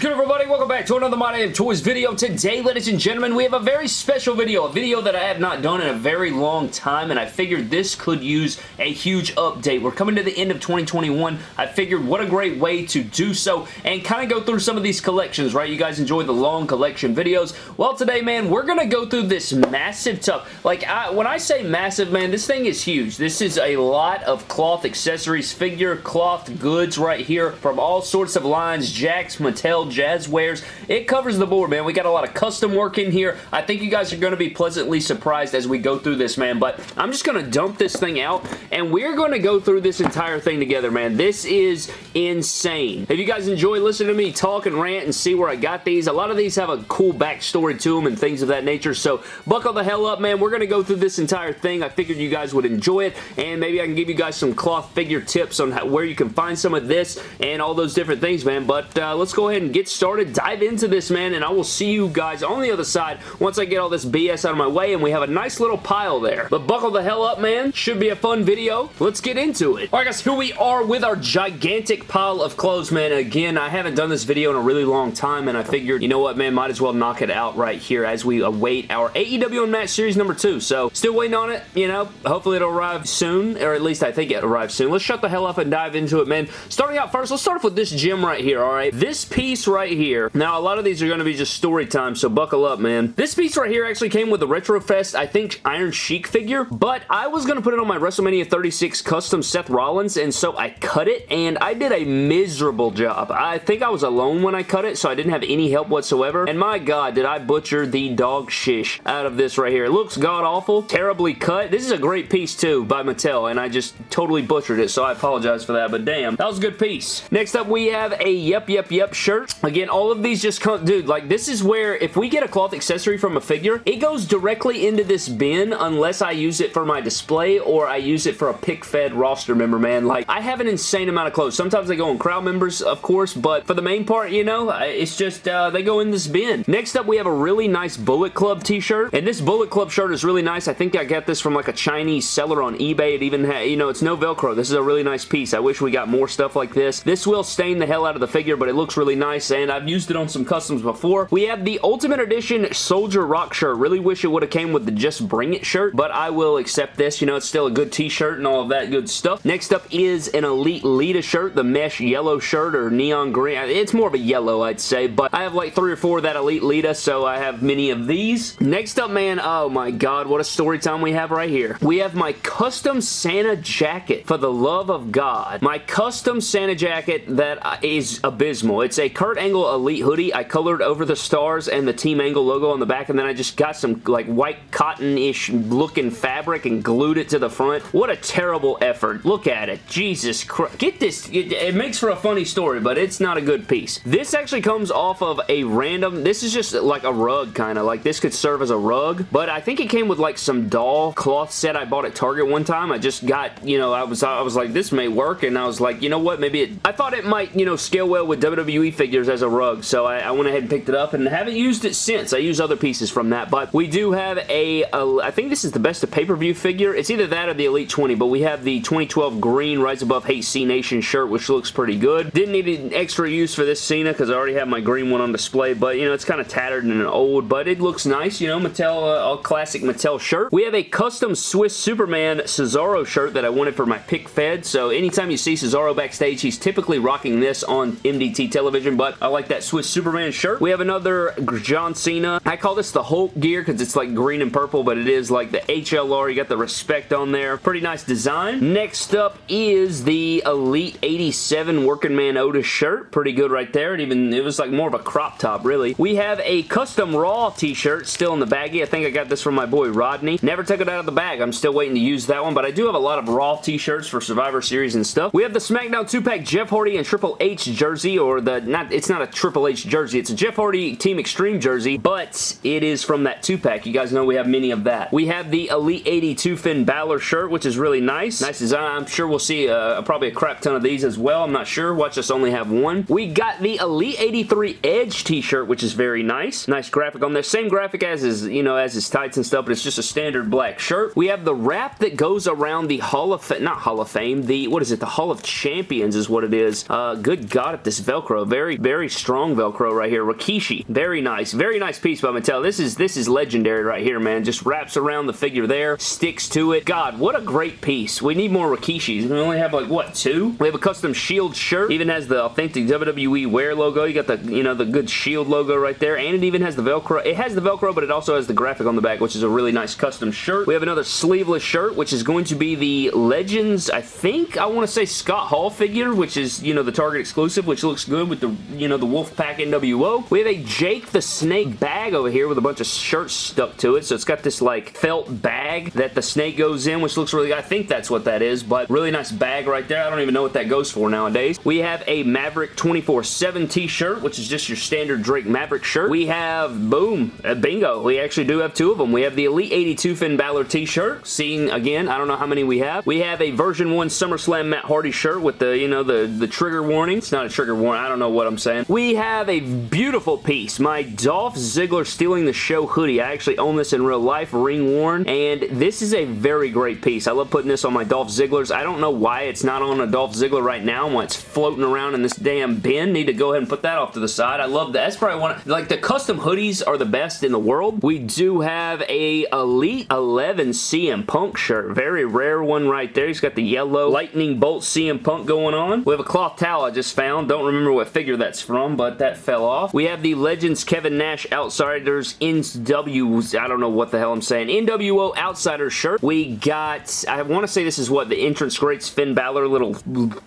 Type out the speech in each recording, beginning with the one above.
Good everybody? Welcome back to another My Damn Toys video. Today, ladies and gentlemen, we have a very special video. A video that I have not done in a very long time, and I figured this could use a huge update. We're coming to the end of 2021. I figured what a great way to do so and kind of go through some of these collections, right? You guys enjoy the long collection videos. Well, today, man, we're going to go through this massive tub. Like, I, when I say massive, man, this thing is huge. This is a lot of cloth accessories, figure cloth goods right here from all sorts of lines, Jakks, Mattel, Jazwares. It covers the board, man. We got a lot of custom work in here. I think you guys are going to be pleasantly surprised as we go through this, man. But I'm just going to dump this thing out, and we're going to go through this entire thing together, man. This is insane. If you guys enjoy listening to me talk and rant and see where I got these, a lot of these have a cool backstory to them and things of that nature, so buckle the hell up, man. We're going to go through this entire thing. I figured you guys would enjoy it, and maybe I can give you guys some cloth figure tips on how, where you can find some of this and all those different things, man. But uh, let's go ahead and get started, dive into this, man, and I will see you guys on the other side once I get all this BS out of my way, and we have a nice little pile there. But buckle the hell up, man. Should be a fun video. Let's get into it. Alright, guys, here we are with our gigantic pile of clothes, man. Again, I haven't done this video in a really long time, and I figured, you know what, man, might as well knock it out right here as we await our AEW Unmatched Series number 2. So, still waiting on it, you know. Hopefully it'll arrive soon, or at least I think it arrives soon. Let's shut the hell up and dive into it, man. Starting out first, let's start off with this gym right here, alright? This piece right here. Now, a lot of these are going to be just story time, so buckle up, man. This piece right here actually came with the Retrofest, I think, Iron Sheik figure, but I was going to put it on my WrestleMania 36 custom Seth Rollins, and so I cut it, and I did a miserable job. I think I was alone when I cut it, so I didn't have any help whatsoever, and my god, did I butcher the dog shish out of this right here. It looks god-awful, terribly cut. This is a great piece, too, by Mattel, and I just totally butchered it, so I apologize for that, but damn, that was a good piece. Next up, we have a Yep Yep Yep shirt. Again, all of these just come, dude, like, this is where, if we get a cloth accessory from a figure, it goes directly into this bin unless I use it for my display or I use it for a pick-fed roster member, man. Like, I have an insane amount of clothes. Sometimes they go on crowd members, of course, but for the main part, you know, it's just, uh, they go in this bin. Next up, we have a really nice Bullet Club t-shirt, and this Bullet Club shirt is really nice. I think I got this from, like, a Chinese seller on eBay. It even had, you know, it's no Velcro. This is a really nice piece. I wish we got more stuff like this. This will stain the hell out of the figure, but it looks really nice, and I've used it on some customs before. We have the Ultimate Edition Soldier Rock shirt. Really wish it would have came with the Just Bring It shirt, but I will accept this. You know, it's still a good t-shirt and all of that good stuff. Next up is an Elite Lita shirt, the mesh yellow shirt or neon green. It's more of a yellow, I'd say, but I have like three or four of that Elite Lita, so I have many of these. Next up, man, oh my god, what a story time we have right here. We have my custom Santa jacket, for the love of God. My custom Santa jacket that is abysmal. It's a Kurt Angle Elite hoodie. I colored over the stars and the Team Angle logo on the back, and then I just got some like white cotton-ish looking fabric and glued it to the front. What a terrible effort. Look at it. Jesus Christ. Get this. It, it makes for a funny story, but it's not a good piece. This actually comes off of a random, this is just like a rug kind of, like this could serve as a rug, but I think it came with like some doll cloth set I bought at Target one time. I just got, you know, I was, I was like, this may work, and I was like, you know what, maybe it, I thought it might, you know, scale well with WWE figures as a rug, so I, I went ahead and picked it up, and haven't used it since. I use other pieces from that, but we do have a, a I think this is the best of pay-per-view figure. It's either that or the Elite 20, but we have the 2012 green Rise Above Hate Cenation shirt, which looks pretty good. Didn't need an extra use for this Cena because I already have my green one on display, but, you know, it's kind of tattered and old, but it looks nice, you know, Mattel, uh, a classic Mattel shirt. We have a custom Swiss Superman Cesaro shirt that I wanted for my pick fed, so anytime you see Cesaro backstage, he's typically rocking this on MDT television, but I like that Swiss Superman shirt. We have another John Cena. I call this the Hulk gear because it's like green and purple, but it is like the HLR. You got the respect on there. Pretty nice design. Next up is the Elite 87 Working Man Otis shirt. Pretty good right there. It even, it was like more of a crop top, really. We have a custom Raw t-shirt still in the baggie. I think I got this from my boy Rodney. Never took it out of the bag. I'm still waiting to use that one, but I do have a lot of Raw t-shirts for Survivor Series and stuff. We have the SmackDown 2-pack Jeff Hardy and Triple H jersey, or the, not, it's not a Triple H jersey. It's a Jeff Hardy Team Extreme jersey, but it is from that 2-pack. You guys know we have many of that. We have the Elite 82 Finn Balor shirt, which is really nice. Nice design. I'm sure we'll see uh, probably a crap ton of these as well. I'm not sure. Watch us only have one. We got the Elite 83 Edge t-shirt, which is very nice. Nice graphic on there. Same graphic as his, you know, as his tights and stuff, but it's just a standard black shirt. We have the wrap that goes around the Hall of Fame, Not Hall of Fame. The, what is it? The Hall of Champions is what it is. Uh, good God, at this Velcro. Very, very very strong Velcro right here. Rikishi. Very nice. Very nice piece by Mattel. This is, this is legendary right here, man. Just wraps around the figure there, sticks to it. God, what a great piece. We need more Rikishis. We only have like, what, two? We have a custom Shield shirt. Even has the authentic WWE Wear logo. You got the, you know, the good Shield logo right there. And it even has the Velcro. It has the Velcro, but it also has the graphic on the back, which is a really nice custom shirt. We have another sleeveless shirt, which is going to be the Legends, I think, I want to say Scott Hall figure, which is, you know, the Target exclusive, which looks good with the, you know, the Wolfpack NWO. We have a Jake the Snake bag over here with a bunch of shirts stuck to it. So it's got this, like, felt bag that the snake goes in, which looks really, I think that's what that is, but really nice bag right there. I don't even know what that goes for nowadays. We have a Maverick 24-7 t-shirt, which is just your standard Drake Maverick shirt. We have, boom, uh, bingo. We actually do have two of them. We have the Elite 82 Finn Balor t-shirt. Seeing, again, I don't know how many we have. We have a version 1 SummerSlam Matt Hardy shirt with the, you know, the, the trigger warning. It's not a trigger warning. I don't know what I'm saying. We have a beautiful piece. My Dolph Ziggler Stealing the Show hoodie. I actually own this in real life, ring worn, and this is a very great piece. I love putting this on my Dolph Zigglers. I don't know why it's not on a Dolph Ziggler right now why it's floating around in this damn bin. Need to go ahead and put that off to the side. I love that. That's probably one, like the custom hoodies are the best in the world. We do have a Elite 11 CM Punk shirt. Very rare one right there. He's got the yellow lightning bolt CM Punk going on. We have a cloth towel I just found. Don't remember what figure that's from, but that fell off. We have the Legends Kevin Nash Outsiders NW, I don't know what the hell I'm saying, NWO Outsiders shirt. We got, I want to say this is what, the Entrance Greats Finn Balor little,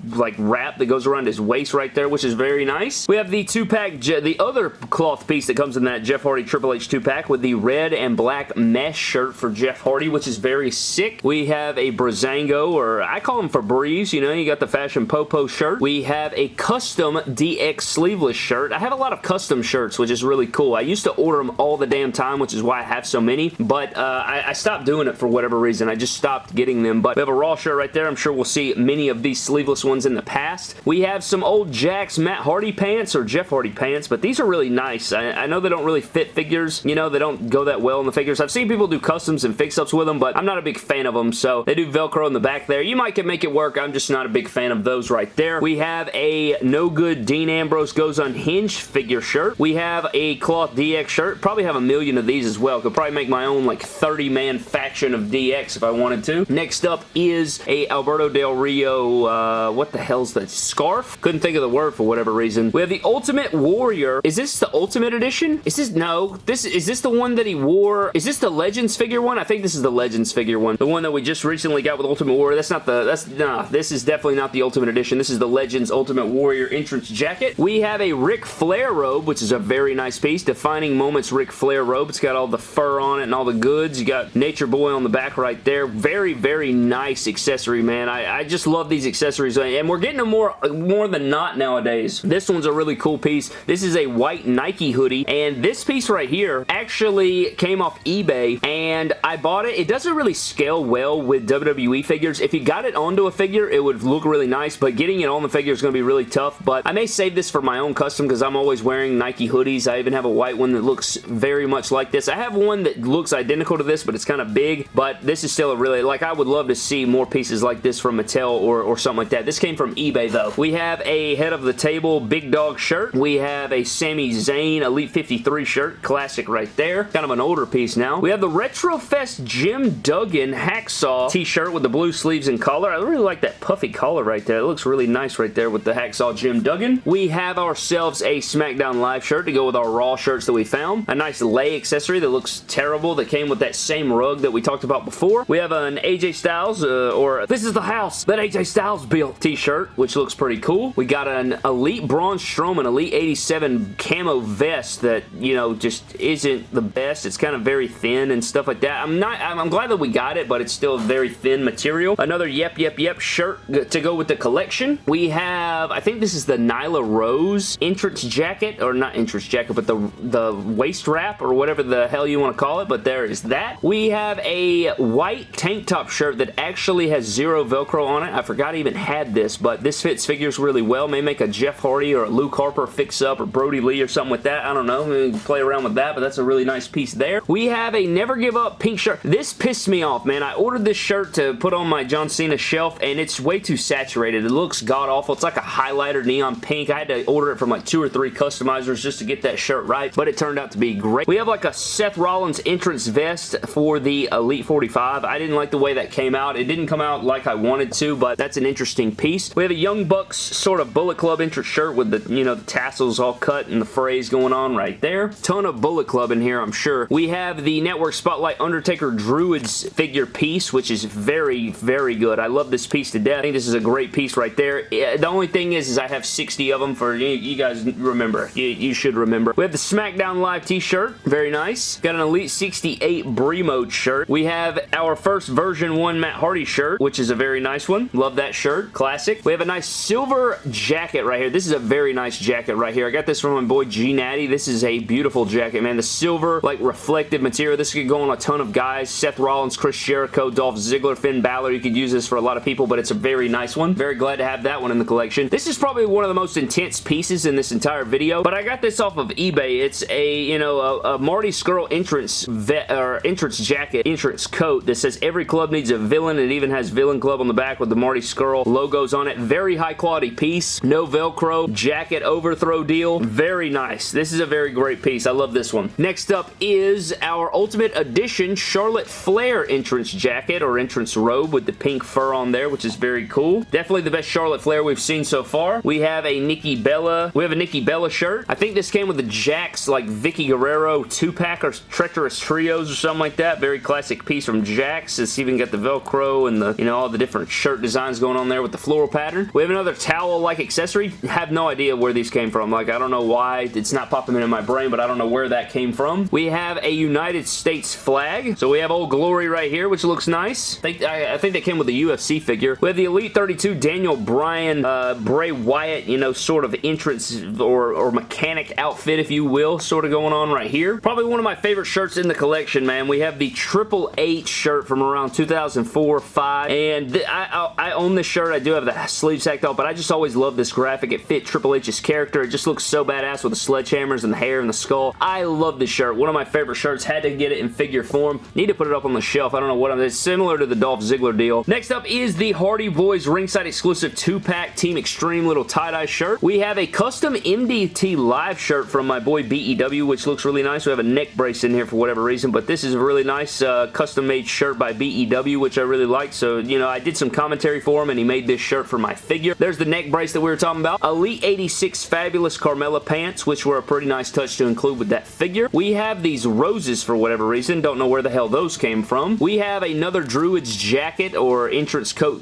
like, wrap that goes around his waist right there, which is very nice. We have the two-pack, the other cloth piece that comes in that Jeff Hardy Triple H two-pack with the red and black mesh shirt for Jeff Hardy, which is very sick. We have a Breezango, or I call him Febreze, you know, you got the Fashion Popo shirt. We have a custom DX sleeveless shirt. I have a lot of custom shirts, which is really cool. I used to order them all the damn time, which is why I have so many, but uh, I, I stopped doing it for whatever reason. I just stopped getting them, but we have a Raw shirt right there. I'm sure we'll see many of these sleeveless ones in the past. We have some old Jakks Matt Hardy pants, or Jeff Hardy pants, but these are really nice. I, I know they don't really fit figures. You know, they don't go that well in the figures. I've seen people do customs and fix-ups with them, but I'm not a big fan of them, so they do Velcro in the back there. You might can make it work. I'm just not a big fan of those right there. We have a No Good Dean Ambrose Goes Unhinged figure shirt. We have a Cloth DX shirt. Probably have a million of these as well. Could probably make my own like 30-man faction of DX if I wanted to. Next up is a Alberto Del Rio, uh, what the hell's that? Scarf? Couldn't think of the word for whatever reason. We have the Ultimate Warrior. Is this the Ultimate Edition? Is this, no. This Is this the one that he wore? Is this the Legends figure one? I think this is the Legends figure one. The one that we just recently got with Ultimate Warrior. That's not the, that's, nah, this is definitely not the Ultimate Edition. This is the Legends Ultimate Warrior entrance jacket. We have a Ric Flair robe, which is a very nice piece. Defining Moments Ric Flair robe. It's got all the fur on it and all the goods. You got Nature Boy on the back right there. Very, very nice accessory, man. I, I just love these accessories, and we're getting them more, more than not nowadays. This one's a really cool piece. This is a white Nike hoodie, and this piece right here actually came off eBay, and I bought it. It doesn't really scale well with WWE figures. If you got it onto a figure, it would look really nice, but getting it on the figure is going to be really tough, but I may save this for my own custom because I'm always wearing Nike hoodies. I even have a white one that looks very much like this. I have one that looks identical to this, but it's kind of big, but this is still a really, like, I would love to see more pieces like this from Mattel or, or something like that. This came from eBay, though. We have a head of the table Big Dog shirt. We have a Sami Zayn Elite 53 shirt. Classic right there. Kind of an older piece now. We have the Retrofest Jim Duggan Hacksaw t-shirt with the blue sleeves and collar. I really like that puffy collar right there. It looks really nice right there with the Hacksaw Jim Duggan. We have ourselves a SmackDown Live shirt to go with our Raw shirts that we found. A nice lay accessory that looks terrible that came with that same rug that we talked about before. We have an AJ Styles, uh, or this is the house that AJ Styles built t-shirt, which looks pretty cool. We got an Elite Braun Strowman Elite 87 camo vest that, you know, just isn't the best. It's kind of very thin and stuff like that. I'm not, I'm glad that we got it, but it's still very thin material. Another Yep Yep Yep shirt to go with the collection. We have, I think this is the Nyla Rose entrance jacket, or not entrance jacket, but the, the waist wrap, or whatever the hell you want to call it, but there is that. We have a white tank top shirt that actually has zero Velcro on it. I forgot I even had this, but this fits figures really well. May make a Jeff Hardy or a Luke Harper fix-up or Brodie Lee or something with that. I don't know. Maybe play around with that, but that's a really nice piece there. We have a Never Give Up pink shirt. This pissed me off, man. I ordered this shirt to put on my John Cena shelf, and it's way too saturated. It looks god-awful. It's like a highlighter neon pink. I had to order it from like two or three customizers just to get that shirt right, but it turned out to be great. We have like a Seth Rollins entrance vest for the Elite 45. I didn't like the way that came out. It didn't come out like I wanted to, but that's an interesting piece. We have a Young Bucks sort of Bullet Club entrance shirt with the, you know, the tassels all cut and the phrase going on right there. Ton of Bullet Club in here, I'm sure. We have the Network Spotlight Undertaker Druids figure piece, which is very, very good. I love this piece to death. I think this is a great piece right there. Eh, the only thing is, is I have 60 of them for, you, you guys remember. You, you should remember. We have the SmackDown Live t-shirt. Very nice. Got an Elite 68 Brie Mode shirt. We have our first version 1 Matt Hardy shirt, which is a very nice one. Love that shirt. Classic. We have a nice silver jacket right here. This is a very nice jacket right here. I got this from my boy G Natty. This is a beautiful jacket, man. The silver, like, reflective material. This could go on a ton of guys. Seth Rollins, Chris Jericho, Dolph Ziggler, Finn Balor. You could use this for a lot of people, but it's a very nice one. Very glad to have that one in the collection. This is probably one of the most intense pieces in this entire video, but I got this off of eBay. It's a, you know, a, a Marty Scurll entrance vet, or entrance jacket, entrance coat that says every club needs a villain. It even has Villain Club on the back with the Marty Scurll logos on it. Very high quality piece. No Velcro. Jacket overthrow deal. Very nice. This is a very great piece. I love this one. Next up is our Ultimate Edition Charlotte Flair entrance jacket or entrance robe with the pink fur on there, which is very cool. Definitely the best Charlotte Flair we've seen so far. We have a Nikki Bella. We have a Nikki Bella shirt. I think this came with the Jakks like Vickie Guerrero two-pack or Treacherous Trios or something like that. Very classic piece from Jakks. It's even got the Velcro and the, you know, all the different shirt designs going on there with the floral pattern. We have another towel-like accessory. Have no idea where these came from. Like, I don't know why. It's not popping into my brain, but I don't know where that came from. We have a United States flag. So we have Old Glory right here, which looks nice. I think, I, I think that came with the UFC figure. We have the Elite 32 Daniel Bryan, uh, Bray Wyatt, you know, sort of entrance or, or mechanic outfit, if you will, sort of going on right here. Probably one of my favorite shirts in the collection, man. We have the Triple H shirt from around 2004-5, and I, I, I, own this shirt. I do have the sleeve sacked off, but I just always love this graphic. It fit Triple H's character. It just looks so badass with the sledgehammers and the hair and the skull. I love this shirt. One of my favorite shirts. Had to get it in figure form. Need to put it up on the shelf. I don't know what I'm... It's similar to the Dolph Ziggler deal. Next up is the Hardy Boys ringside exclusive 2-pack Team Extreme little tie-dye shirt. We have a custom MDT live shirt from my boy BEW, which looks really nice. We have a neck brace in here for whatever reason, but this is a really nice uh, custom-made shirt by BEW, which I really like. So, you know, I did some commentary for him, and he made this shirt for my figure. There's the neck brace that we were talking about. Elite 86 Fabulous Carmella pants, which were a pretty nice touch to include with that figure. We have these roses for whatever reason. Don't know where the hell those came from. We have another Druid's jacket or entrance coat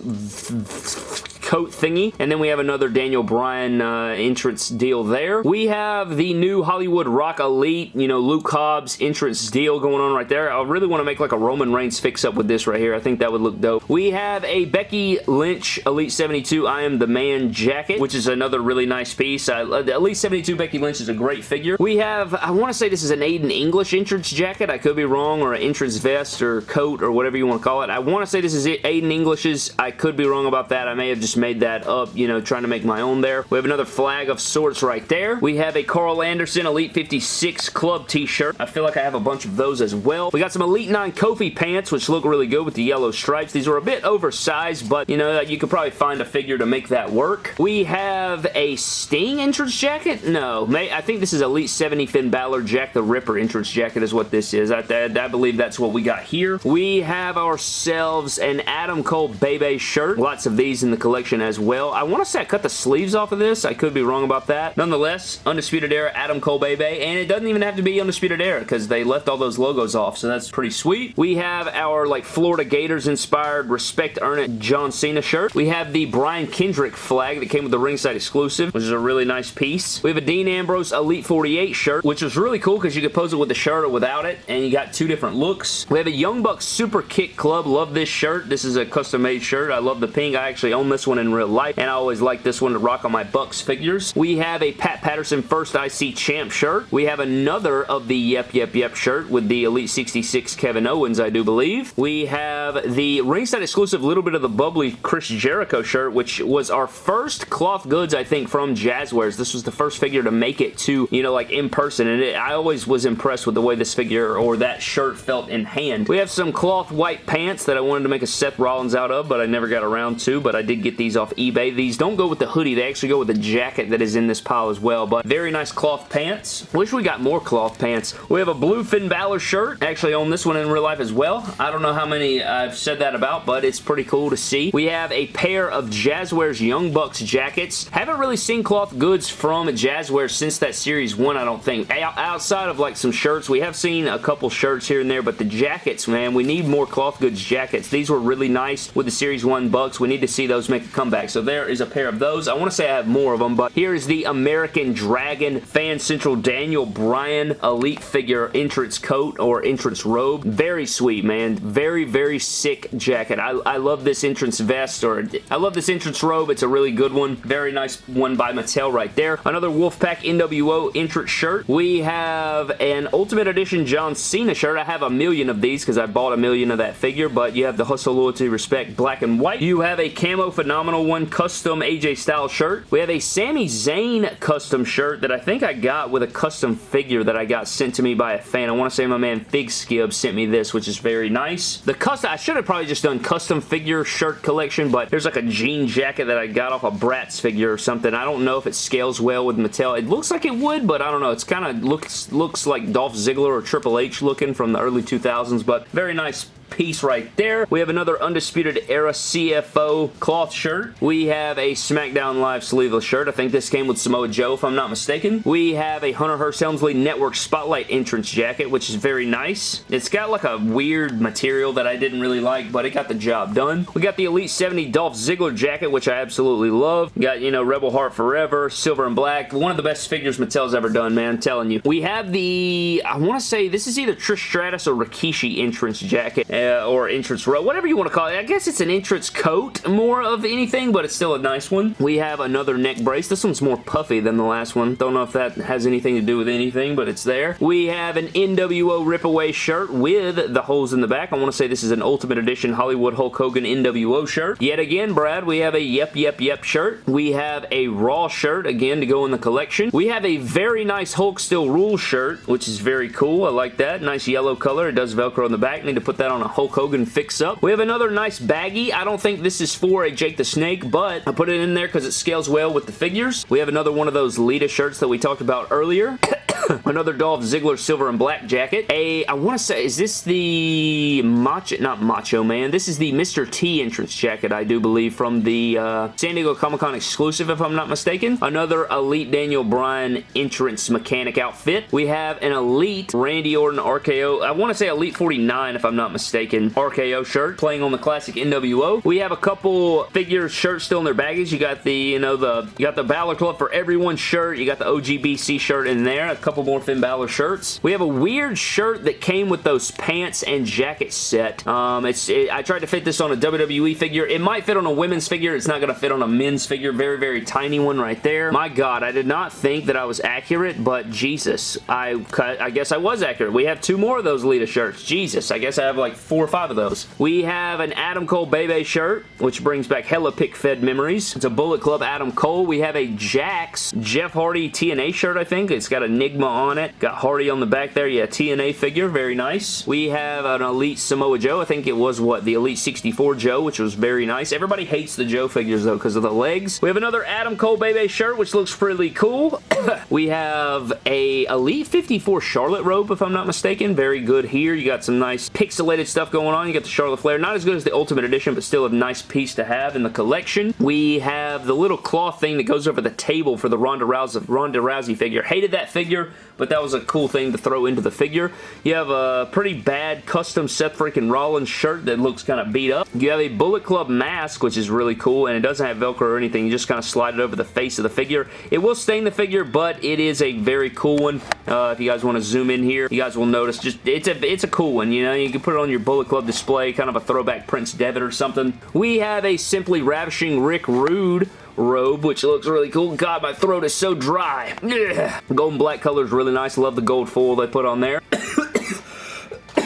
coat thingy. And then we have another Daniel Bryan uh, entrance deal there. We have the new Hollywood Rock Elite, you know, Luke Hobbs entrance deal going on right there. I really want to make like a Roman Reigns fix-up with this right here. I think that would look dope. We have a Becky Lynch Elite 72 I Am The Man jacket, which is another really nice piece. Uh, Elite 72 Becky Lynch is a great figure. We have, I want to say this is an Aiden English entrance jacket. I could be wrong, or an entrance vest or coat or whatever you want to call it. I want to say this is Aiden English's. I could be wrong about that. I may have just made that up, you know, trying to make my own there. We have another flag of sorts right there. We have a Karl Anderson Elite 56 Club t-shirt. I feel like I have a bunch of those as well. We got some Elite 9 Kofi pants, which look really good with the yellow stripes. These are a bit oversized, but, you know, you could probably find a figure to make that work. We have a Sting entrance jacket? No. I think this is Elite 70 Finn Balor Jack the Ripper entrance jacket is what this is. I, I, I believe that's what we got here. We have ourselves an Adam Cole Bay Bay shirt. Lots of these in the collection as well. I want to say I cut the sleeves off of this. I could be wrong about that. Nonetheless, Undisputed Era, Adam Cole Bay Bay, and it doesn't even have to be Undisputed Era because they left all those logos off, so that's pretty sweet. We have our like Florida Gators inspired Respect Earn It John Cena shirt. We have the Brian Kendrick flag that came with the ringside exclusive, which is a really nice piece. We have a Dean Ambrose Elite 48 shirt, which was really cool because you could pose it with the shirt or without it, and you got two different looks. We have a Young Bucks Super Kick Club. Love this shirt. This is a custom-made shirt. I love the pink. I actually own this one in real life, and I always like this one to rock on my Bucks figures. We have a Pat Patterson First IC Champ shirt. We have another of the Yep Yep Yep shirt with the Elite 66 Kevin Owens, I do believe. We have the ringside exclusive little bit of the bubbly Chris Jericho shirt, which was our first cloth goods, I think, from Jazwares. This was the first figure to make it to, you know, like in person, and it, I always was impressed with the way this figure or that shirt felt in hand. We have some cloth white pants that I wanted to make a Seth Rollins out of, but I never got around to, but I did get these off eBay. These don't go with the hoodie. They actually go with the jacket that is in this pile as well, but very nice cloth pants. Wish we got more cloth pants. We have a blue Finn Balor shirt. Actually own this one in real life as well. I don't know how many I've said that about, but it's pretty cool to see. We have a pair of Jazwares Young Bucks jackets. Haven't really seen cloth goods from Jazwares since that Series 1, I don't think. Outside of like some shirts, we have seen a couple shirts here and there, but the jackets, man, we need more cloth goods jackets. These were really nice with the Series 1 Bucks. We need to see those make comeback. So there is a pair of those. I want to say I have more of them, but here is the American Dragon Fan Central Daniel Bryan Elite Figure entrance coat or entrance robe. Very sweet, man. Very, very sick jacket. I, I love this entrance vest or I love this entrance robe. It's a really good one. Very nice one by Mattel right there. Another Wolfpack NWO entrance shirt. We have an Ultimate Edition John Cena shirt. I have a million of these because I bought a million of that figure, but you have the Hustle, Loyalty, Respect black and white. You have a Camo Phenomenal One custom AJ Styles shirt. We have a Sami Zayn custom shirt that I think I got with a custom figure that I got sent to me by a fan. I want to say my man Fig Skib sent me this, which is very nice. The custom, I should have probably just done custom figure shirt collection, but there's like a jean jacket that I got off a Bratz figure or something. I don't know if it scales well with Mattel. It looks like it would, but I don't know. It's kind of looks looks like Dolph Ziggler or Triple H looking from the early 2000s, but very nice piece right there. We have another Undisputed Era CFO cloth shirt. We have a SmackDown Live sleeveless shirt. I think this came with Samoa Joe, if I'm not mistaken. We have a Hunter Hearst Helmsley Network Spotlight entrance jacket, which is very nice. It's got like a weird material that I didn't really like, but it got the job done. We got the Elite 70 Dolph Ziggler jacket, which I absolutely love. We got, you know, Rebel Heart Forever, Silver and Black. One of the best figures Mattel's ever done, man. I'm telling you. We have the, I want to say, this is either Trish Stratus or Rikishi entrance jacket uh, or entrance row, whatever you want to call it. I guess it's an entrance coat more of anything, but it's still a nice one. We have another neck brace. This one's more puffy than the last one. Don't know if that has anything to do with anything, but it's there. We have an NWO Rip-Away shirt with the holes in the back. I want to say this is an Ultimate Edition Hollywood Hulk Hogan NWO shirt. Yet again, Brad, we have a Yep Yep Yep shirt. We have a Raw shirt, again, to go in the collection. We have a very nice Hulk Still Rule shirt, which is very cool. I like that. Nice yellow color. It does Velcro in the back. Need to put that on a Hulk Hogan fix-up. We have another nice baggie. I don't think this is for a Jake the Snake, but I put it in there because it scales well with the figures. We have another one of those Lita shirts that we talked about earlier. Another Dolph Ziggler silver and black jacket. A, I want to say, is this the Macho, not Macho Man, this is the Mr. T entrance jacket, I do believe, from the uh, San Diego Comic-Con exclusive, if I'm not mistaken. Another Elite Daniel Bryan entrance mechanic outfit. We have an Elite Randy Orton RKO, I want to say Elite 49, if I'm not mistaken, RKO shirt, playing on the classic NWO. We have a couple figure shirts still in their baggage. You got the, you know, the, you got the Balor Club for Everyone shirt. You got the OGBC shirt in there. A couple more Finn Balor shirts. We have a weird shirt that came with those pants and jacket set. Um, it's it, I tried to fit this on a WWE figure. It might fit on a women's figure. It's not going to fit on a men's figure. Very, very tiny one right there. My God, I did not think that I was accurate, but Jesus, I, I guess I was accurate. We have two more of those Lita shirts. Jesus, I guess I have like four or five of those. We have an Adam Cole Bay Bay shirt, which brings back hella pick fed memories. It's a Bullet Club Adam Cole. We have a Jakks Jeff Hardy TNA shirt, I think. It's got Enigma on it. Got Hardy on the back there. Yeah, TNA figure. Very nice. We have an Elite Samoa Joe. I think it was, what, the Elite 64 Joe, which was very nice. Everybody hates the Joe figures, though, because of the legs. We have another Adam Cole Bay Bay shirt, which looks pretty cool. we have a Elite 54 Charlotte robe, if I'm not mistaken. Very good here. You got some nice pixelated stuff going on. You got the Charlotte Flair. Not as good as the Ultimate Edition, but still a nice piece to have in the collection. We have the little cloth thing that goes over the table for the Ronda Rousey, Ronda Rousey figure. Hated that figure, but that was a cool thing to throw into the figure. You have a pretty bad custom Seth freaking Rollins shirt that looks kind of beat up. You have a Bullet Club mask, which is really cool, and it doesn't have Velcro or anything. You just kind of slide it over the face of the figure. It will stain the figure, but it is a very cool one. Uh, if you guys want to zoom in here, you guys will notice just it's a it's a cool one. You know, you can put it on your Bullet Club display, kind of a throwback Prince Devitt or something. We have a Simply Ravishing Rick Rude robe, which looks really cool. God, my throat is so dry. Ugh. Golden black color is really nice. Love the gold foil they put on there.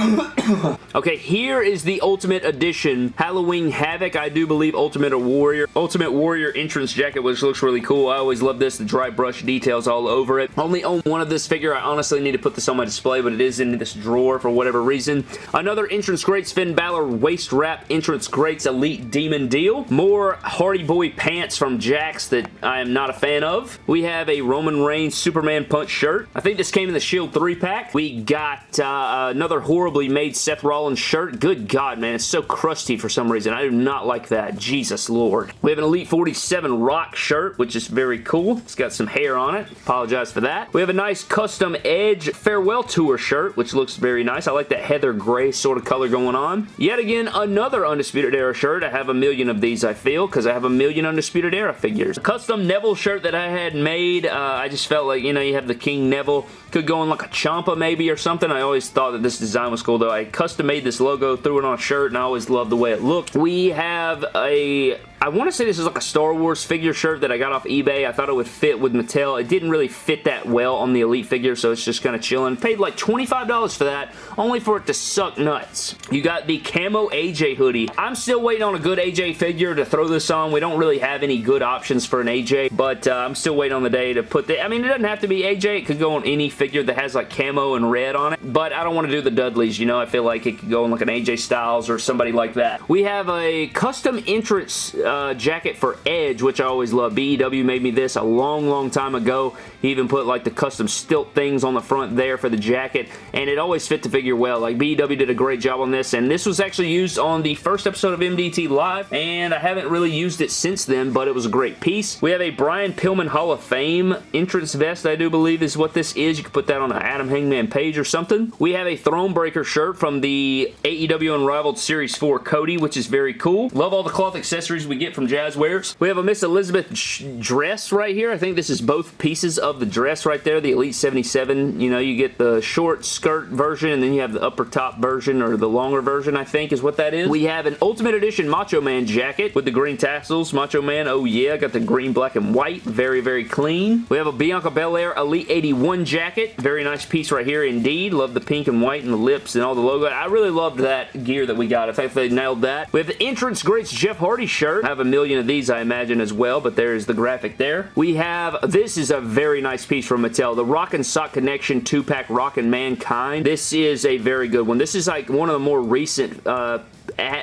okay, here is the Ultimate Edition Halloween Havoc, I do believe Ultimate Warrior. Ultimate Warrior entrance jacket, which looks really cool. I always love this, the dry brush details all over it. Only own one of this figure. I honestly need to put this on my display, but it is in this drawer for whatever reason. Another entrance greats, Finn Balor waist wrap entrance greats Elite Demon deal. More Hardy Boy pants from Jakks that I am not a fan of. We have a Roman Reigns Superman Punch shirt. I think this came in the Shield 3-pack. We got uh, another made Seth Rollins shirt. Good God, man. It's so crusty for some reason. I do not like that. Jesus Lord. We have an Elite 47 Rock shirt, which is very cool. It's got some hair on it. Apologize for that. We have a nice custom Edge Farewell Tour shirt, which looks very nice. I like that heather gray sort of color going on. Yet again, another Undisputed Era shirt. I have a million of these, I feel, because I have a million Undisputed Era figures. A custom Neville shirt that I had made. Uh, I just felt like, you know, you have the King Neville. Could go on like a Ciampa maybe or something. I always thought that this design was cool, though. I custom made this logo, threw it on a shirt, and I always loved the way it looked. We have a I want to say this is like a Star Wars figure shirt that I got off eBay. I thought it would fit with Mattel. It didn't really fit that well on the Elite figure, so it's just kind of chilling. Paid like $25 for that, only for it to suck nuts. You got the Camo AJ hoodie. I'm still waiting on a good AJ figure to throw this on. We don't really have any good options for an AJ, but uh, I'm still waiting on the day to put the... I mean, it doesn't have to be AJ. It could go on any figure that has like camo and red on it, but I don't want to do the Dudleys, you know? I feel like it could go on like an AJ Styles or somebody like that. We have a custom entrance uh, Uh, jacket for Edge, which I always love. BEW made me this a long, long time ago. He even put like the custom stilt things on the front there for the jacket, and it always fit the figure well. Like BEW did a great job on this, and this was actually used on the first episode of MDT Live, and I haven't really used it since then, but it was a great piece. We have a Brian Pillman Hall of Fame entrance vest, I do believe is what this is. You can put that on an Adam Hangman page or something. We have a Thronebreaker shirt from the AEW Unrivaled Series 4 Cody, which is very cool. Love all the cloth accessories we get from Jazwares. We have a Miss Elizabeth dress right here. I think this is both pieces of the dress right there, the Elite 77. You know, you get the short skirt version and then you have the upper top version or the longer version, I think is what that is. We have an Ultimate Edition Macho Man jacket with the green tassels. Macho Man, oh yeah, got the green, black, and white. Very, very clean. We have a Bianca Belair Elite 81 jacket. Very nice piece right here indeed. Love the pink and white and the lips and all the logo. I really loved that gear that we got. I think they nailed that. We have the Entrance Greats Jeff Hardy shirt. Have a million of these, I imagine, as well, but there's the graphic there. We have, this is a very nice piece from Mattel, the Rock and Sock Connection 2-pack Rockin' Mankind. This is a very good one. This is like one of the more recent uh,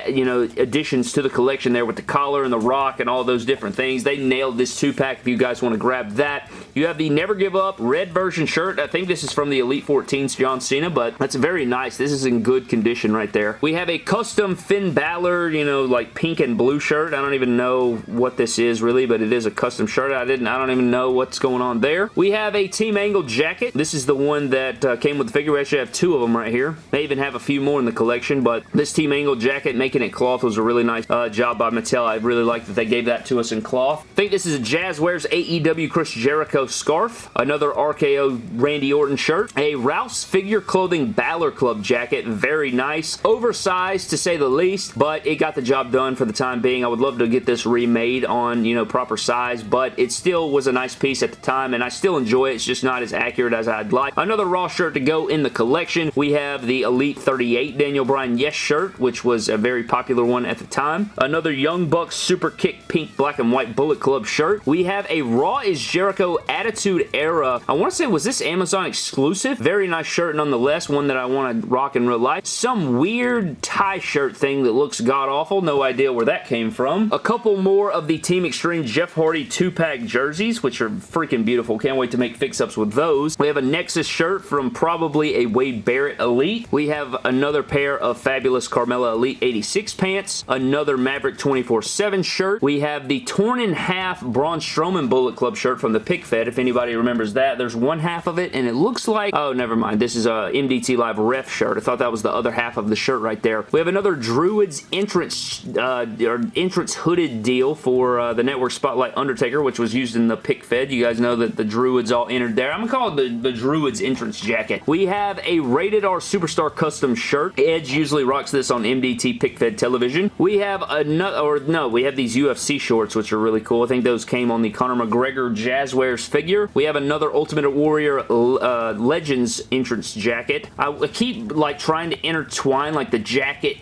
you know, additions to the collection there with the collar and the rock and all those different things. They nailed this two-pack if you guys want to grab that. You have the Never Give Up red version shirt. I think this is from the Elite 14's John Cena, but that's very nice. This is in good condition right there. We have a custom Finn Balor, you know, like pink and blue shirt. I don't even know what this is really, but it is a custom shirt. I didn't, I don't even know what's going on there. We have a Team Angle jacket. This is the one that uh, came with the figure. We actually have two of them right here. May even have a few more in the collection, but this Team Angle jacket, making it cloth was a really nice uh, job by Mattel. I really like that they gave that to us in cloth. I think this is a Jazwares AEW Chris Jericho scarf. Another RKO Randy Orton shirt. A Rouse Figure Clothing Balor Club jacket. Very nice. Oversized to say the least, but it got the job done for the time being. I would love to get this remade on, you know, proper size, but it still was a nice piece at the time, and I still enjoy it. It's just not as accurate as I'd like. Another Raw shirt to go in the collection. We have the Elite 38 Daniel Bryan Yes shirt, which was a very popular one at the time. Another Young Bucks Super Kick pink black and white Bullet Club shirt. We have a Raw is Jericho Attitude Era. I want to say, was this Amazon exclusive? Very nice shirt nonetheless. One that I want to rock in real life. Some weird tie shirt thing that looks god-awful. No idea where that came from. A couple more of the Team Extreme Jeff Hardy 2-pack jerseys, which are freaking beautiful. Can't wait to make fix-ups with those. We have a Nexus shirt from probably a Wade Barrett Elite. We have another pair of fabulous Carmella Elite 86 pants, another Maverick 24-7 shirt. We have the torn in half Braun Strowman Bullet Club shirt from the Pick Fed, if anybody remembers that. There's one half of it, and it looks like... Oh, never mind. This is a MDT Live ref shirt. I thought that was the other half of the shirt right there. We have another Druids entrance, uh, or entrance hooded deal for uh, the Network Spotlight Undertaker, which was used in the Pick Fed. You guys know that the Druids all entered there. I'm going to call it the, the Druids entrance jacket. We have a Rated R Superstar Custom shirt. Edge usually rocks this on MDT MDT pick fed television. We have another, or no, we have these UFC shorts, which are really cool. I think those came on the Conor McGregor Jazwares figure. We have another Ultimate Warrior uh, Legends entrance jacket. I keep like trying to intertwine like the jacket,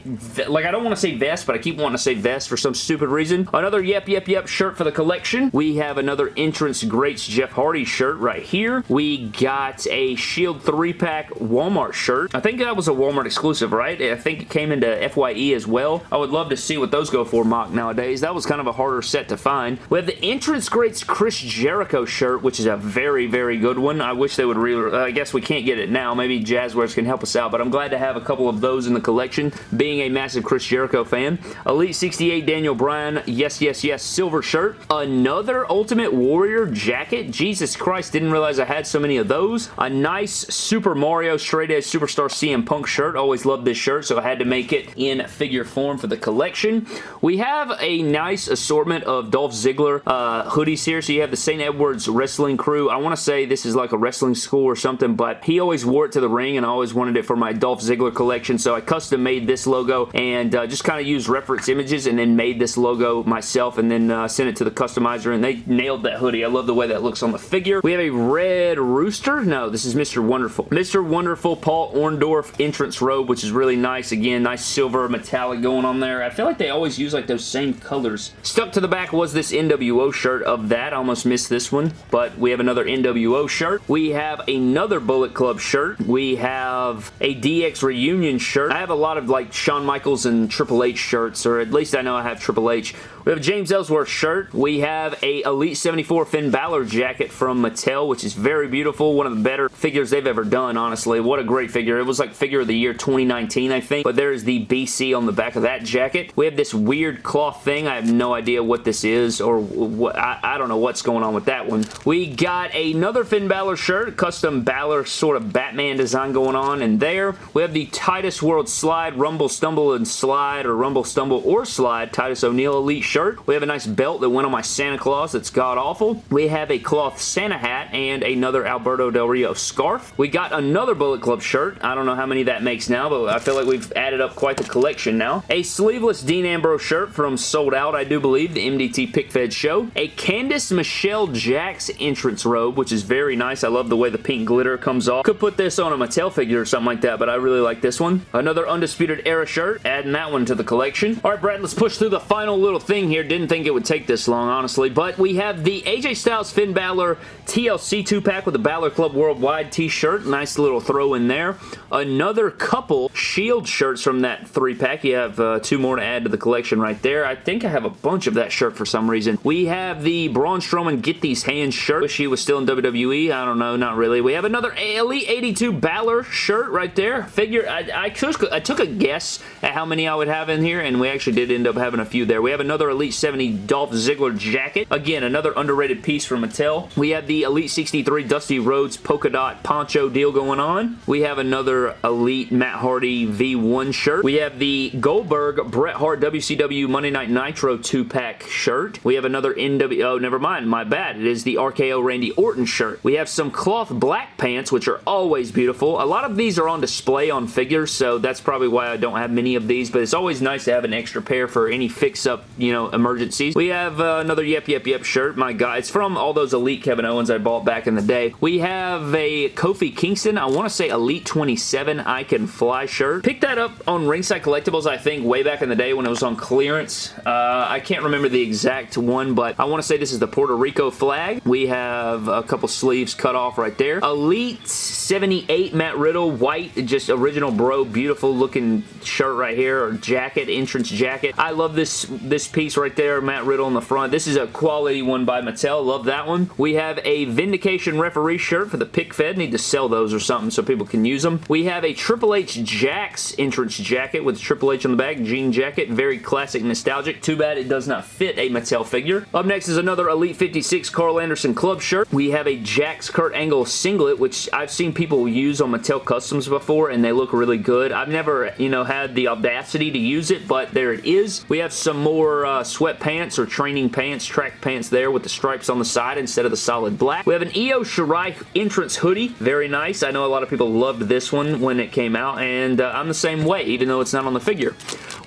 like I don't want to say vest, but I keep wanting to say vest for some stupid reason. Another Yep Yep Yep shirt for the collection. We have another Entrance Greats Jeff Hardy shirt right here. We got a Shield 3-pack Walmart shirt. I think that was a Walmart exclusive, right? I think it came into FYE as well. I would love to see what those go for mock nowadays. That was kind of a harder set to find. We have the Entrance Greats Chris Jericho shirt, which is a very, very good one. I wish they would re I guess we can't get it now. Maybe Jazwares can help us out, but I'm glad to have a couple of those in the collection, being a massive Chris Jericho fan. Elite 68 Daniel Bryan, yes, yes, yes, silver shirt. Another Ultimate Warrior jacket. Jesus Christ, didn't realize I had so many of those. A nice Super Mario Straight Edge Superstar CM Punk shirt. Always loved this shirt, so I had to make it in figure form for the collection. We have a nice assortment of Dolph Ziggler uh, hoodies here. So you have the St. Edwards Wrestling Crew. I want to say this is like a wrestling school or something, but he always wore it to the ring and I always wanted it for my Dolph Ziggler collection, so I custom made this logo and uh, just kind of used reference images and then made this logo myself and then uh, sent it to the customizer and they nailed that hoodie. I love the way that looks on the figure. We have a red rooster. No, this is Mr. Wonderful. Mr. Wonderful Paul Orndorff entrance robe, which is really nice. Again, nice silver metallic going on there. I feel like they always use like those same colors. Stuck to the back was this NWO shirt of that. I almost missed this one, but we have another NWO shirt. We have another Bullet Club shirt. We have a DX Reunion shirt. I have a lot of like Shawn Michaels and Triple H shirts, or at least I know I have Triple H. We have a James Ellsworth shirt. We have a Elite 74 Finn Balor jacket from Mattel, which is very beautiful. One of the better figures they've ever done, honestly. What a great figure. It was like figure of the year 2019, I think. But there's the BC on the back of that jacket. We have this weird cloth thing. I have no idea what this is or what. I, I don't know what's going on with that one. We got another Finn Balor shirt. Custom Balor sort of Batman design going on in there. We have the Titus World Slide, Rumble, Stumble, and Slide, or Rumble, Stumble, or Slide Titus O'Neil Elite shirt. We have a nice belt that went on my Santa Claus that's god-awful. We have a cloth Santa hat and another Alberto Del Rio scarf. We got another Bullet Club shirt. I don't know how many that makes now, but I feel like we've added up quite the collection now. A sleeveless Dean Ambrose shirt from Sold Out, I do believe, the MDT Pick Fed show. A Candice Michelle Jakks entrance robe, which is very nice. I love the way the pink glitter comes off. Could put this on a Mattel figure or something like that, but I really like this one. Another Undisputed Era shirt, adding that one to the collection. All right, Brad, let's push through the final little thing thing here. Didn't think it would take this long, honestly. But we have the AJ Styles Finn Balor TLC 2-pack with the Balor Club Worldwide t-shirt. Nice little throw in there. Another couple Shield shirts from that 3-pack. You have uh, two more to add to the collection right there. I think I have a bunch of that shirt for some reason. We have the Braun Strowman Get These Hands shirt. Wish he was still in WWE. I don't know. Not really. We have another Elite 82 Balor shirt right there. Figure, I, I, took, I took a guess at how many I would have in here, and we actually did end up having a few there. We have another Elite 70 Dolph Ziggler jacket. Again, another underrated piece from Mattel. We have the Elite 63 Dusty Rhodes polka dot poncho deal going on. We have another Elite Matt Hardy V1 shirt. We have the Goldberg Bret Hart WCW Monday Night Nitro 2-pack shirt. We have another NWO, Oh, never mind. My bad. It is the RKO Randy Orton shirt. We have some cloth black pants, which are always beautiful. A lot of these are on display on figures, so that's probably why I don't have many of these, but it's always nice to have an extra pair for any fix-up, you know, emergencies. We have uh, another Yep Yep Yep shirt. My God, it's from all those Elite Kevin Owens I bought back in the day. We have a Kofi Kingston, I want to say Elite 27 I Can Fly shirt. Picked that up on Ringside Collectibles, I think, way back in the day when it was on clearance. Uh, I can't remember the exact one, but I want to say this is the Puerto Rico flag. We have a couple sleeves cut off right there. Elite 78 Matt Riddle, white, just original bro, beautiful looking shirt right here, or jacket, entrance jacket. I love this, this piece right there, Matt Riddle in the front. This is a quality one by Mattel. Love that one. We have a Vindication referee shirt for the Pick Fed. Need to sell those or something so people can use them. We have a Triple H Jakks entrance jacket with Triple H on the back. Jean jacket. Very classic nostalgic. Too bad it does not fit a Mattel figure. Up next is another Elite 56 Karl Anderson Club shirt. We have a Jakks Kurt Angle singlet, which I've seen people use on Mattel Customs before, and they look really good. I've never, you know, had the audacity to use it, but there it is. We have some more uh, sweatpants or training pants, track pants there with the stripes on the side instead of the solid black. We have an Io Shirai entrance hoodie. Very nice. I know a lot of people loved this one when it came out, and uh, I'm the same way, even though it's not on the figure.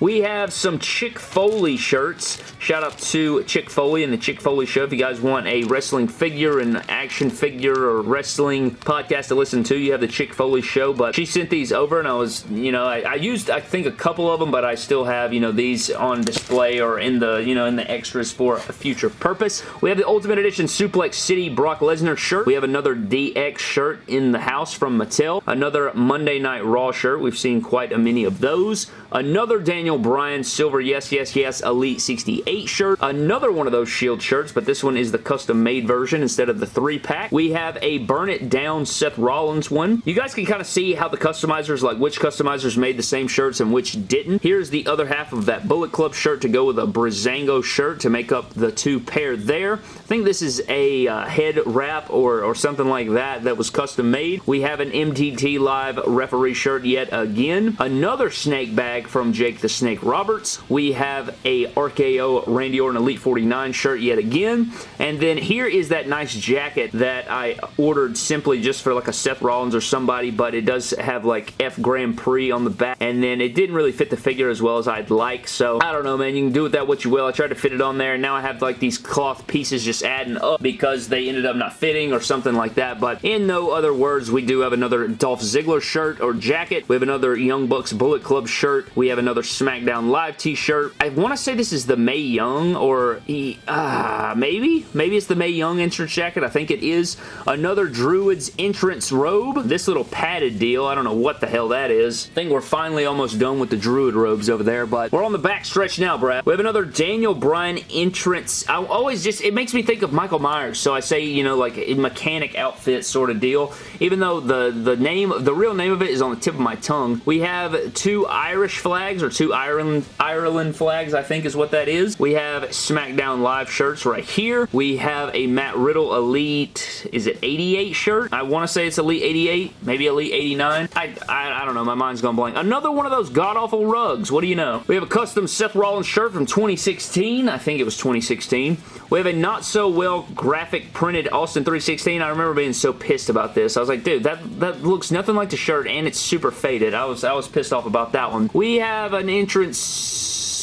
We have some Chick Foley shirts. Shout out to Chick Foley and the Chick Foley Show. If you guys want a wrestling figure and action figure or wrestling podcast to listen to, you have the Chick Foley Show. But she sent these over and I was, you know, I, I used, I think, a couple of them, but I still have, you know, these on display or in the, you know, in the extras for a future purpose. We have the Ultimate Edition Suplex City Brock Lesnar shirt. We have another DX shirt in the house from Mattel. Another Monday Night Raw shirt. We've seen quite a many of those. Another Daniel Bryan Silver Yes Yes Yes Elite 68 shirt. Another one of those Shield shirts, but this one is the custom made version instead of the three pack. We have a Burn It Down Seth Rollins one. You guys can kind of see how the customizers, like which customizers made the same shirts and which didn't. Here's the other half of that Bullet Club shirt to go with a Breezango shirt to make up the two pair there. I think this is a uh, head wrap or, or something like that that was custom made. We have an MDT Live referee shirt yet again. Another snake bag from Jake the Snake Roberts. We have a RKO Randy Orton Elite 49 shirt yet again. And then here is that nice jacket that I ordered simply just for like a Seth Rollins or somebody, but it does have like F Grand Prix on the back. And then it didn't really fit the figure as well as I'd like. So I don't know, man. You can do with that what you will. I tried to fit it on there. And now I have like these cloth pieces just adding up because they ended up not fitting or something like that. But in no other words, we do have another Dolph Ziggler shirt or jacket. We have another Young Bucks Bullet Club shirt. We have another SmackDown Live t-shirt. I want to say this is the Mae Young or he, uh, maybe? Maybe it's the Mae Young entrance jacket. I think it is. Another Druids entrance robe. This little padded deal. I don't know what the hell that is. I think we're finally almost done with the Druid robes over there, but we're on the back stretch now, Brad. We have another Daniel Bryan entrance. I always just, it makes me think of Michael Myers, so I say, you know, like a mechanic outfit sort of deal. Even though the, the name, the real name of it is on the tip of my tongue. We have two Irish flags or two Ireland, Ireland flags, I think is what that is. We have SmackDown Live shirts right here. We have a Matt Riddle Elite, is it 88 shirt? I want to say it's Elite 88, maybe Elite 89. I, I, I don't know, my mind's gone blank. Another one of those god-awful rugs, what do you know? We have a custom Seth Rollins shirt from 2016. I think it was 2016. We have a not-so-well graphic printed Austin 316. I remember being so pissed about this. I was like, dude, that, that looks nothing like the shirt and it's super faded. I was, I was pissed off about that one. We have an entrance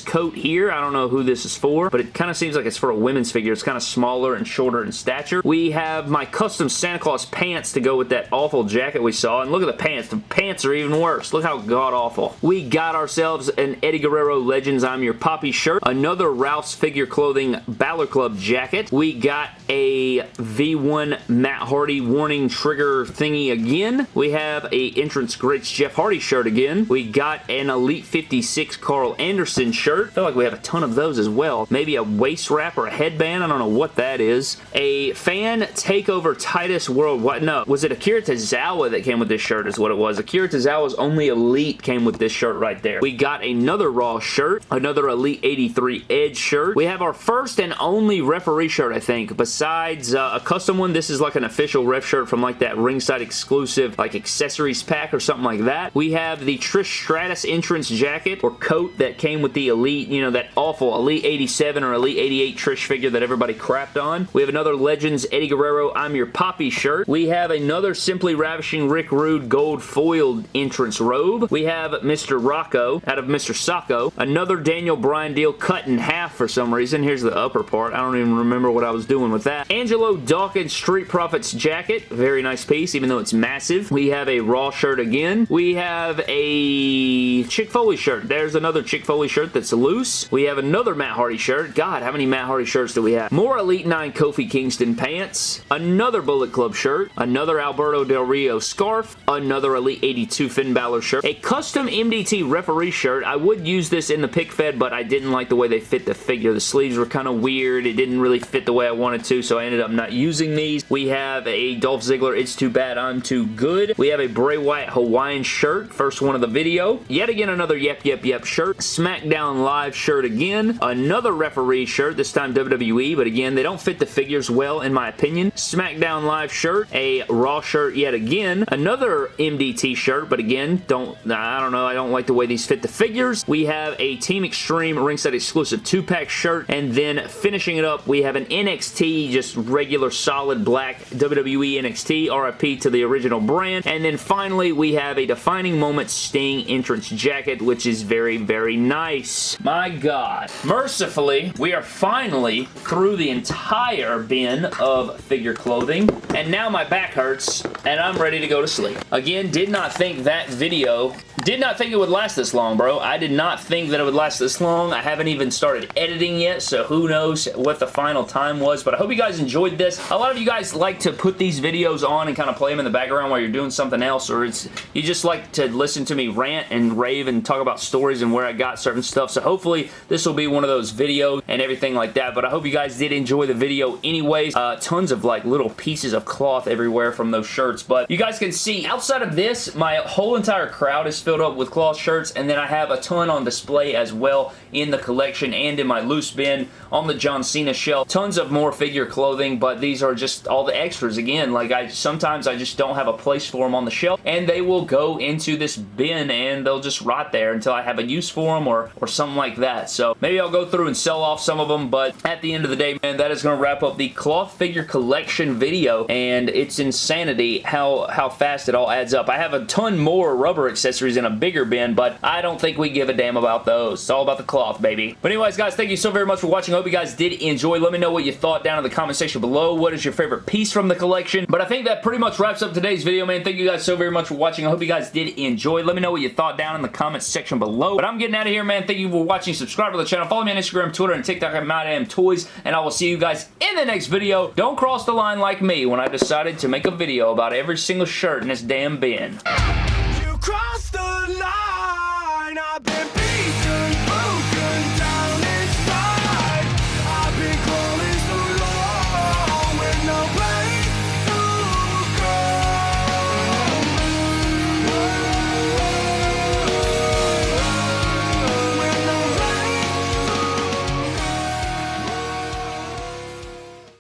coat here. I don't know who this is for, but it kind of seems like it's for a women's figure. It's kind of smaller and shorter in stature. We have my custom Santa Claus pants to go with that awful jacket we saw, and look at the pants. The pants are even worse. Look how god-awful. We got ourselves an Eddie Guerrero Legends I'm Your Papi shirt, another Ralph's Figure Clothing Balor Club jacket. We got a V1 Matt Hardy warning trigger thingy again. We have a Entrance Greats Jeff Hardy shirt again. We got an Elite 56 Karl Anderson shirt shirt. I feel like we have a ton of those as well. Maybe a waist wrap or a headband. I don't know what that is. A fan takeover Titus World. What? No, was it Akira Tozawa that came with this shirt is what it was. Akira Tozawa's only Elite came with this shirt right there. We got another Raw shirt. Another Elite 83 Edge shirt. We have our first and only referee shirt, I think. Besides uh, a custom one, this is like an official ref shirt from like that ringside exclusive like accessories pack or something like that. We have the Trish Stratus entrance jacket or coat that came with the Elite Elite, you know, that awful Elite 87 or Elite 88 Trish figure that everybody crapped on. We have another Legends Eddie Guerrero I'm Your Papi shirt. We have another Simply Ravishing Rick Rude gold foiled entrance robe. We have Mr. Rocco out of Mr. Socko. Another Daniel Bryan deal cut in half for some reason. Here's the upper part. I don't even remember what I was doing with that. Angelo Dawkins Street Profits jacket. Very nice piece, even though it's massive. We have a Raw shirt again. We have a Mick Foley shirt. There's another Mick Foley shirt that's loose. We have another Matt Hardy shirt. God, how many Matt Hardy shirts do we have? More Elite 9 Kofi Kingston pants. Another Bullet Club shirt. Another Alberto Del Rio scarf. Another Elite 82 Finn Balor shirt. A custom MDT referee shirt. I would use this in the pick fed, but I didn't like the way they fit the figure. The sleeves were kind of weird. It didn't really fit the way I wanted to, so I ended up not using these. We have a Dolph Ziggler It's Too Bad I'm Too Good. We have a Bray Wyatt Hawaiian shirt. First one of the video. Yet again, another Yep Yep Yep shirt. SmackDown SmackDown Live shirt again. Another referee shirt, this time WWE, but again, they don't fit the figures well in my opinion. SmackDown Live shirt, a Raw shirt yet again. Another MDT shirt, but again, don't, I don't know, I don't like the way these fit the figures. We have a Team Extreme ringside exclusive two-pack shirt, and then finishing it up, we have an NXT, just regular solid black WWE NXT, RIP to the original brand, and then finally, we have a Defining Moment Sting entrance jacket, which is very, very nice. My God. Mercifully, we are finally through the entire bin of figure clothing, and now my back hurts, and I'm ready to go to sleep. Again, did not think that video, did not think it would last this long, bro. I did not think that it would last this long. I haven't even started editing yet, so who knows what the final time was, but I hope you guys enjoyed this. A lot of you guys like to put these videos on and kind of play them in the background while you're doing something else, or it's you just like to listen to me rant and rave and talk about stories and where I got certain stuff, so hopefully this will be one of those videos and everything like that, but I hope you guys did enjoy the video anyways. Uh, tons of like little pieces of cloth everywhere from those shirts, but you guys can see outside of this, my whole entire crowd is filled up with cloth shirts, and then I have a ton on display as well in the collection and in my loose bin on the John Cena shelf. Tons of more figure clothing, but these are just all the extras. Again, like I sometimes I just don't have a place for them on the shelf, and they will go into this bin, and they'll just rot there until I have a use for them or, or something like that. So maybe I'll go through and sell off some of them, but at the end of the day, man, that is going to wrap up the cloth figure collection video, and it's insanity how, how fast it all adds up. I have a ton more rubber accessories in a bigger bin, but I don't think we give a damn about those. It's all about the cloth, baby. But anyways, guys, thank you so very much for watching. I hope you guys did enjoy. Let me know what you thought down in the comment section below. What is your favorite piece from the collection? But I think that pretty much wraps up today's video, man. Thank you guys so very much for watching. I hope you guys did enjoy. Let me know what you thought down in the comment section below. But I'm getting out of here, man. Thank you for watching. Subscribe to the channel. Follow me on Instagram, Twitter, and TikTok at MadamToys. And I will see you guys in the next video. Don't cross the line like me when I decided to make a video about every single shirt in this damn bin. You crossed the line. I've been